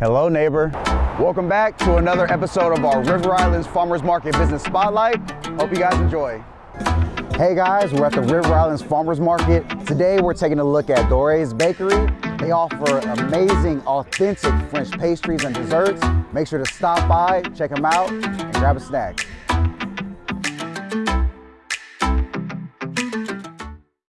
Hello, neighbor. Welcome back to another episode of our River Islands Farmers Market Business Spotlight. Hope you guys enjoy. Hey guys, we're at the River Islands Farmers Market. Today we're taking a look at Dore's Bakery. They offer amazing, authentic French pastries and desserts. Make sure to stop by, check them out, and grab a snack.